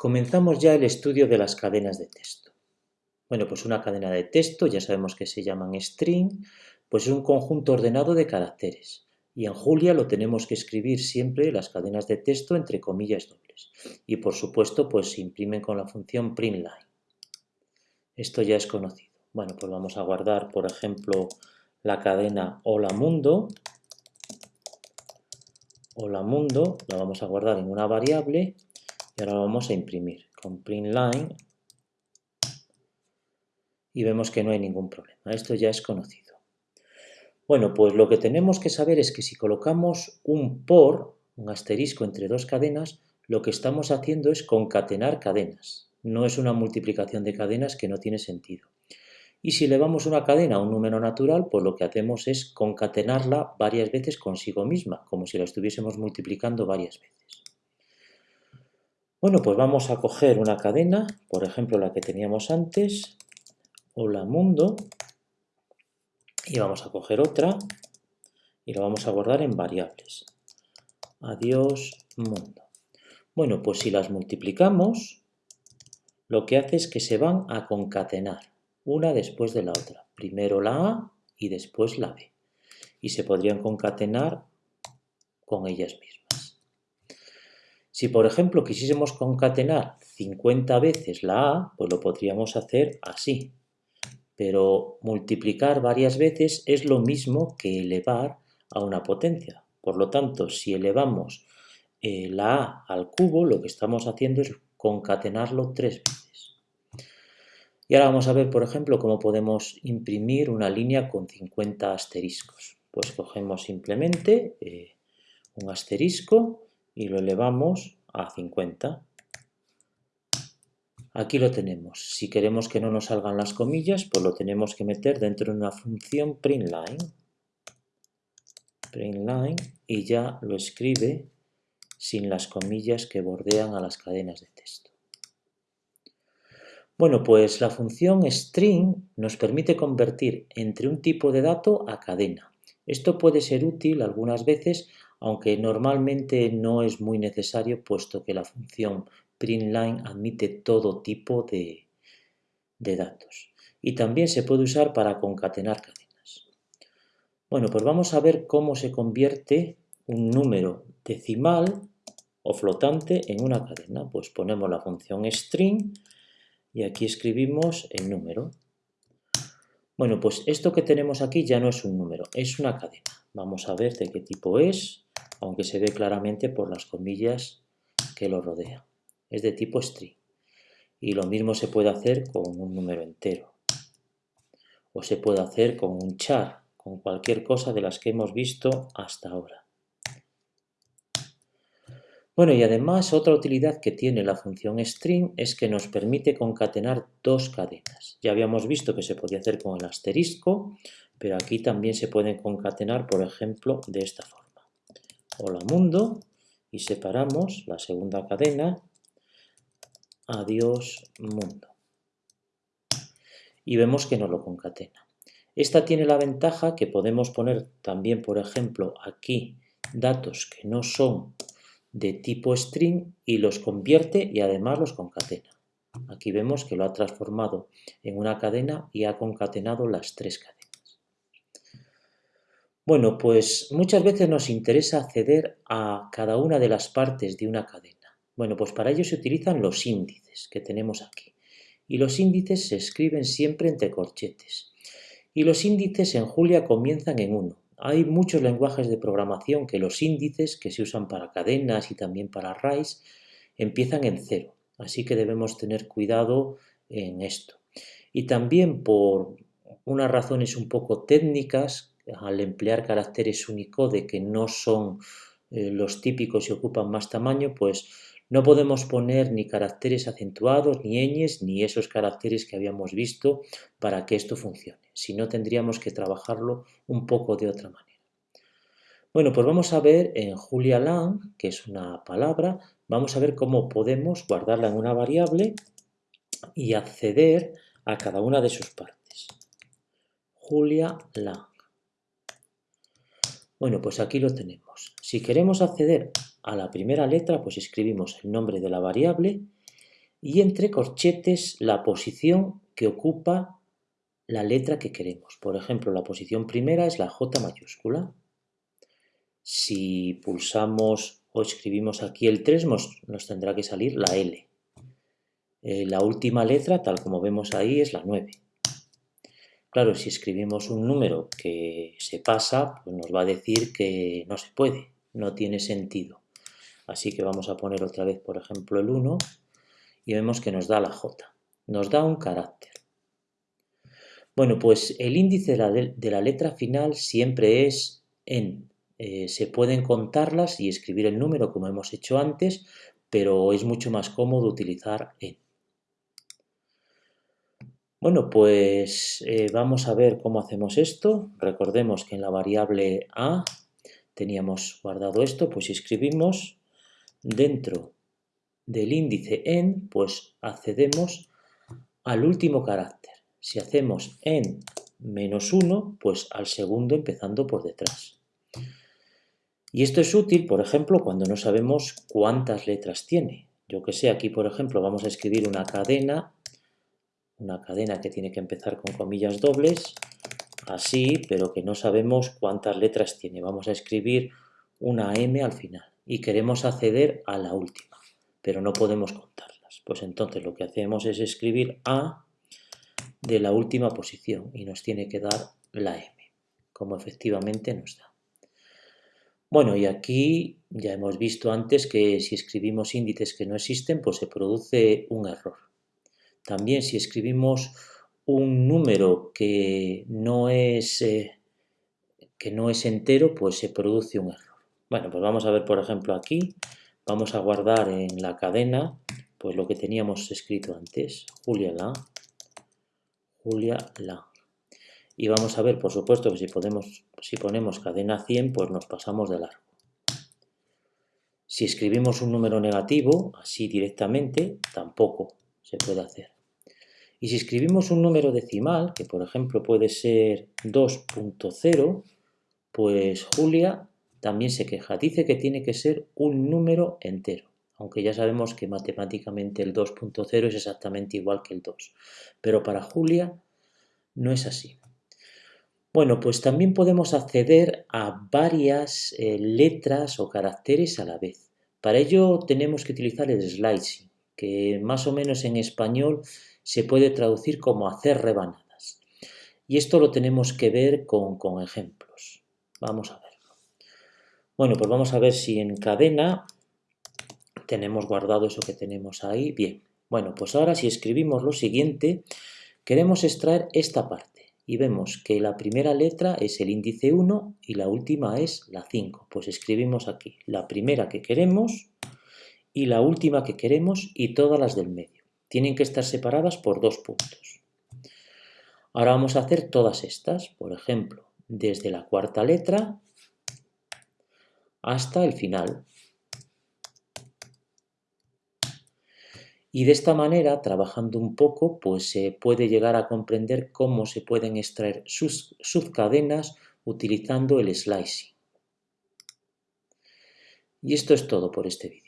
Comenzamos ya el estudio de las cadenas de texto. Bueno, pues una cadena de texto, ya sabemos que se llaman string, pues es un conjunto ordenado de caracteres. Y en Julia lo tenemos que escribir siempre las cadenas de texto entre comillas dobles. Y por supuesto, pues se imprimen con la función printline. Esto ya es conocido. Bueno, pues vamos a guardar, por ejemplo, la cadena hola mundo. Hola mundo, la vamos a guardar en una variable y ahora vamos a imprimir con print line y vemos que no hay ningún problema. Esto ya es conocido. Bueno, pues lo que tenemos que saber es que si colocamos un por, un asterisco entre dos cadenas, lo que estamos haciendo es concatenar cadenas. No es una multiplicación de cadenas que no tiene sentido. Y si elevamos una cadena a un número natural, pues lo que hacemos es concatenarla varias veces consigo misma, como si la estuviésemos multiplicando varias veces. Bueno, pues vamos a coger una cadena, por ejemplo la que teníamos antes, hola mundo, y vamos a coger otra y la vamos a guardar en variables. Adiós mundo. Bueno, pues si las multiplicamos, lo que hace es que se van a concatenar, una después de la otra. Primero la A y después la B. Y se podrían concatenar con ellas mismas. Si, por ejemplo, quisiésemos concatenar 50 veces la A, pues lo podríamos hacer así. Pero multiplicar varias veces es lo mismo que elevar a una potencia. Por lo tanto, si elevamos eh, la A al cubo, lo que estamos haciendo es concatenarlo tres veces. Y ahora vamos a ver, por ejemplo, cómo podemos imprimir una línea con 50 asteriscos. Pues cogemos simplemente eh, un asterisco y lo elevamos a 50. Aquí lo tenemos. Si queremos que no nos salgan las comillas, pues lo tenemos que meter dentro de una función printline. Printline y ya lo escribe sin las comillas que bordean a las cadenas de texto. Bueno, pues la función string nos permite convertir entre un tipo de dato a cadena. Esto puede ser útil algunas veces aunque normalmente no es muy necesario puesto que la función printline admite todo tipo de, datos. Y también se puede usar para concatenar cadenas. Bueno, pues vamos a ver cómo se convierte un número decimal o flotante en una cadena. Pues ponemos la función string y aquí escribimos el número. Bueno, pues esto que tenemos aquí ya no es un número, es una cadena. Vamos a ver de qué tipo es aunque se ve claramente por las comillas que lo rodean. Es de tipo string. Y lo mismo se puede hacer con un número entero. O se puede hacer con un char, con cualquier cosa de las que hemos visto hasta ahora. Bueno, y además otra utilidad que tiene la función string es que nos permite concatenar dos cadenas. Ya habíamos visto que se podía hacer con el asterisco, pero aquí también se pueden concatenar, por ejemplo, de esta forma hola mundo y separamos la segunda cadena adiós mundo. Y vemos que no lo concatena. Esta tiene la ventaja que podemos poner también, por ejemplo, aquí datos que no son de tipo string y los convierte y además los concatena. Aquí vemos que lo ha transformado en una cadena y ha concatenado las tres cadenas. Bueno, pues muchas veces nos interesa acceder a cada una de las partes de una cadena. Bueno, pues para ello se utilizan los índices que tenemos aquí. Y los índices se escriben siempre entre corchetes. Y los índices en Julia comienzan en 1. Hay muchos lenguajes de programación que los índices que se usan para cadenas y también para arrays empiezan en 0. Así que debemos tener cuidado en esto. Y también por unas razones un poco técnicas al emplear caracteres Unicode que no son eh, los típicos y ocupan más tamaño, pues no podemos poner ni caracteres acentuados, ni ñes, ni esos caracteres que habíamos visto para que esto funcione. Si no, tendríamos que trabajarlo un poco de otra manera. Bueno, pues vamos a ver en Julia Lang, que es una palabra, vamos a ver cómo podemos guardarla en una variable y acceder a cada una de sus partes. Julia Lang. Bueno, pues aquí lo tenemos. Si queremos acceder a la primera letra, pues escribimos el nombre de la variable y entre corchetes la posición que ocupa la letra que queremos. Por ejemplo, la posición primera es la J mayúscula. Si pulsamos o escribimos aquí el 3, nos, tendrá que salir la L. Eh, la última letra, tal como vemos ahí, es la 9. Claro, si escribimos un número que se pasa, pues nos va a decir que no se puede, no tiene sentido. Así que vamos a poner otra vez, por ejemplo, el 1 y vemos que nos da la J. Nos da un carácter. Bueno, pues el índice de la, letra final siempre es en. Eh, se pueden contarlas y escribir el número como hemos hecho antes, pero es mucho más cómodo utilizar en. Bueno, pues eh, vamos a ver cómo hacemos esto. Recordemos que en la variable a teníamos guardado esto, pues si escribimos dentro del índice en, pues accedemos al último carácter. Si hacemos en menos 1, pues al segundo empezando por detrás. Y esto es útil, por ejemplo, cuando no sabemos cuántas letras tiene. Yo que sé, aquí por ejemplo vamos a escribir una cadena una cadena que tiene que empezar con comillas dobles, así, pero que no sabemos cuántas letras tiene. Vamos a escribir una M al final y queremos acceder a la última, pero no podemos contarlas. Pues entonces lo que hacemos es escribir A de la última posición y nos tiene que dar la M, como efectivamente nos da. Bueno, y aquí ya hemos visto antes que si escribimos índices que no existen, pues se produce un error. También si escribimos un número que no es, eh, que no es entero, pues se produce un error. Bueno, pues vamos a ver, por ejemplo, aquí, vamos a guardar en la cadena, pues lo que teníamos escrito antes, Julia La, Julia La. Y vamos a ver, por supuesto, que si, si ponemos cadena 100, pues nos pasamos de largo. Si escribimos un número negativo, así directamente, tampoco se puede hacer. Y si escribimos un número decimal, que por ejemplo puede ser 2.0, pues Julia también se queja. Dice que tiene que ser un número entero, aunque ya sabemos que matemáticamente el 2.0 es exactamente igual que el 2. Pero para Julia no es así. Bueno, pues también podemos acceder a varias eh, letras o caracteres a la vez. Para ello tenemos que utilizar el slicing, que más o menos en español se puede traducir como hacer rebanadas. Y esto lo tenemos que ver con, ejemplos. Vamos a verlo. Bueno, pues vamos a ver si en cadena tenemos guardado eso que tenemos ahí. Bien, bueno, pues ahora si escribimos lo siguiente, queremos extraer esta parte y vemos que la primera letra es el índice 1 y la última es la 5. Pues escribimos aquí la primera que queremos y la última que queremos y todas las del medio tienen que estar separadas por dos puntos. Ahora vamos a hacer todas estas, por ejemplo, desde la cuarta letra hasta el final. Y de esta manera, trabajando un poco, pues se puede llegar a comprender cómo se pueden extraer sus subcadenas utilizando el slicing. Y esto es todo por este vídeo.